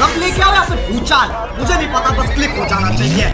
कब लेके आओ या फिर पूछा मुझे नहीं पता बस क्लिक हो जाना चाहिए।